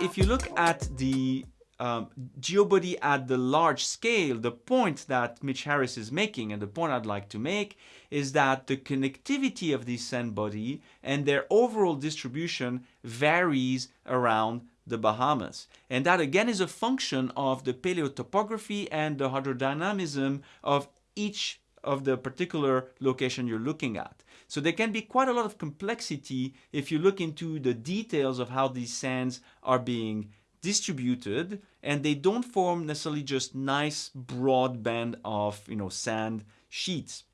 If you look at the um, geobody at the large scale, the point that Mitch Harris is making and the point I'd like to make is that the connectivity of these sand body and their overall distribution varies around the Bahamas. And that again is a function of the paleotopography and the hydrodynamism of each of the particular location you're looking at. So there can be quite a lot of complexity if you look into the details of how these sands are being distributed and they don't form necessarily just nice broad band of you know sand sheets.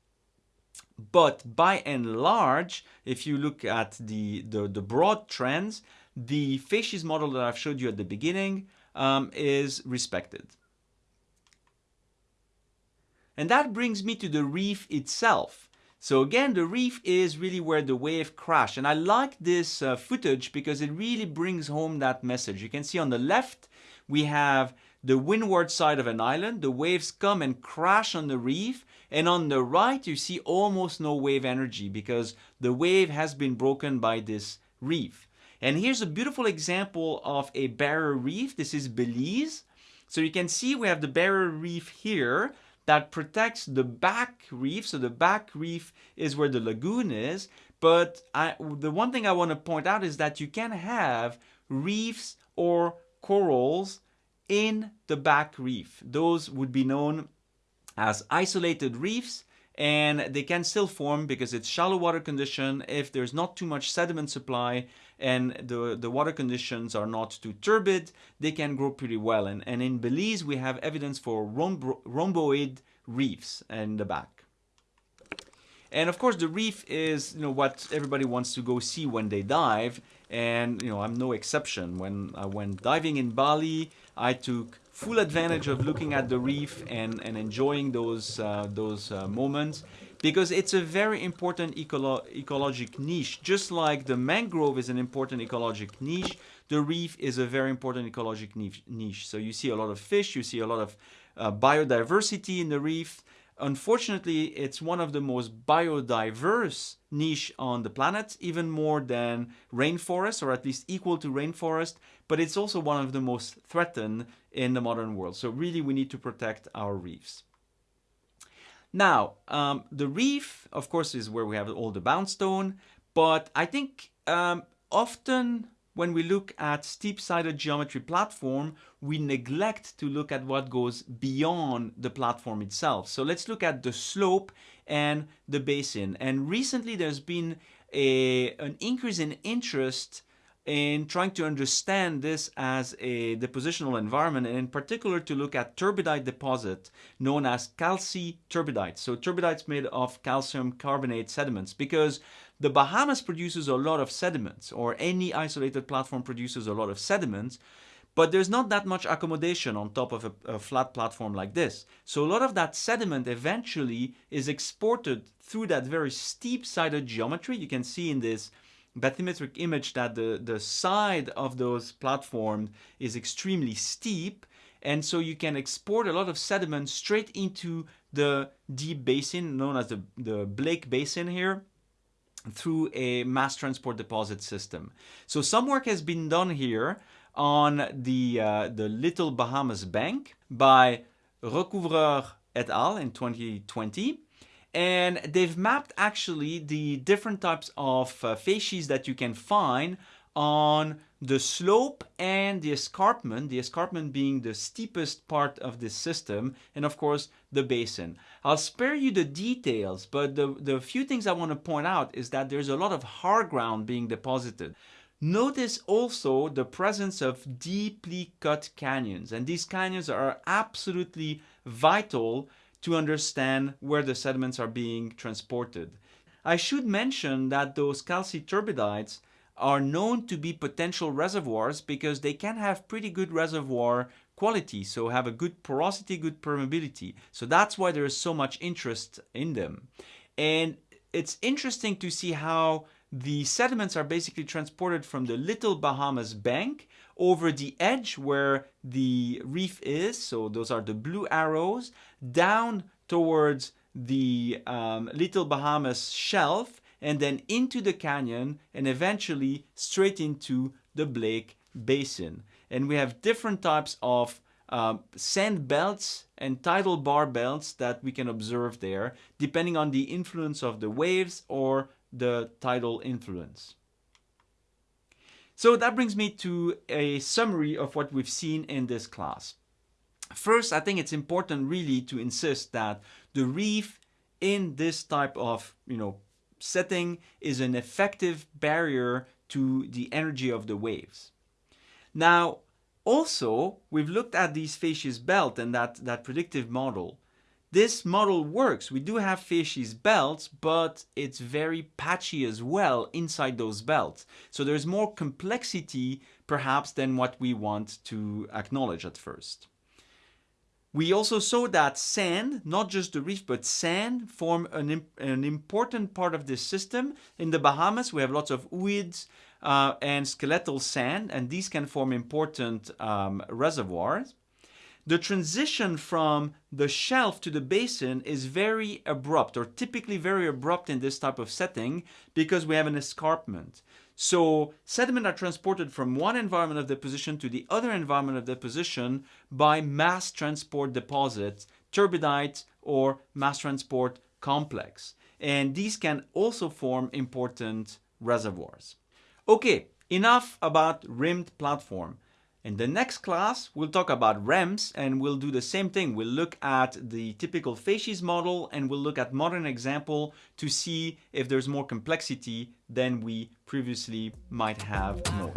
But by and large if you look at the the, the broad trends the facies model that I've showed you at the beginning um, is respected. And that brings me to the reef itself so again, the reef is really where the wave crashed. And I like this uh, footage because it really brings home that message. You can see on the left, we have the windward side of an island. The waves come and crash on the reef. And on the right, you see almost no wave energy because the wave has been broken by this reef. And here's a beautiful example of a barrier reef. This is Belize. So you can see we have the barrier reef here that protects the back reef. So the back reef is where the lagoon is. But I, the one thing I want to point out is that you can have reefs or corals in the back reef. Those would be known as isolated reefs and they can still form because it's shallow water condition if there's not too much sediment supply and the, the water conditions are not too turbid, they can grow pretty well. And, and in Belize, we have evidence for rhomboid reefs in the back. And of course, the reef is you know what everybody wants to go see when they dive, and you know I'm no exception. When I went diving in Bali, I took full advantage of looking at the reef and, and enjoying those, uh, those uh, moments because it's a very important ecolo ecologic niche. Just like the mangrove is an important ecologic niche, the reef is a very important ecologic niche. So you see a lot of fish, you see a lot of uh, biodiversity in the reef, Unfortunately, it's one of the most biodiverse niche on the planet, even more than rainforest, or at least equal to rainforest, but it's also one of the most threatened in the modern world. So really, we need to protect our reefs. Now, um, the reef, of course, is where we have all the bound stone, but I think um, often when we look at steep-sided geometry platform, we neglect to look at what goes beyond the platform itself. So let's look at the slope and the basin. And recently there's been a, an increase in interest in trying to understand this as a depositional environment and in particular to look at turbidite deposit known as calci-turbidite. So turbidites made of calcium carbonate sediments because the Bahamas produces a lot of sediments or any isolated platform produces a lot of sediments but there's not that much accommodation on top of a, a, flat platform like this. So a lot of that sediment eventually is exported through that very steep-sided geometry. You can see in this bathymetric image that the, the side of those platforms is extremely steep and so you can export a lot of sediment straight into the deep basin known as the, the Blake Basin here through a mass transport deposit system. So some work has been done here on the, uh, the Little Bahamas Bank by Recouvreur et al. in 2020 and they've mapped actually the different types of uh, facies that you can find on the slope and the escarpment, the escarpment being the steepest part of this system, and of course the basin. I'll spare you the details, but the, the few things I want to point out is that there's a lot of hard ground being deposited. Notice also the presence of deeply cut canyons, and these canyons are absolutely vital to understand where the sediments are being transported. I should mention that those calci-turbidites are known to be potential reservoirs because they can have pretty good reservoir quality, so have a good porosity, good permeability. So that's why there is so much interest in them. And it's interesting to see how the sediments are basically transported from the Little Bahamas bank over the edge where the reef is, so those are the blue arrows, down towards the um, Little Bahamas shelf and then into the canyon and eventually straight into the Blake Basin. And we have different types of um, sand belts and tidal bar belts that we can observe there, depending on the influence of the waves or the tidal influence. So that brings me to a summary of what we've seen in this class. First, I think it's important really to insist that the reef in this type of you know setting is an effective barrier to the energy of the waves. Now, also, we've looked at these facies belt and that, that predictive model. This model works. We do have facies belts, but it's very patchy as well inside those belts. So there's more complexity perhaps than what we want to acknowledge at first. We also saw that sand, not just the reef, but sand form an, an important part of this system. In the Bahamas, we have lots of ooids uh, and skeletal sand, and these can form important um, reservoirs. The transition from the shelf to the basin is very abrupt or typically very abrupt in this type of setting because we have an escarpment. So sediment are transported from one environment of deposition to the other environment of deposition by mass transport deposits, turbidites or mass transport complex. And these can also form important reservoirs. Okay, enough about rimmed platform. In the next class, we'll talk about ramps and we'll do the same thing. We'll look at the typical facies model and we'll look at modern example to see if there's more complexity than we previously might have known.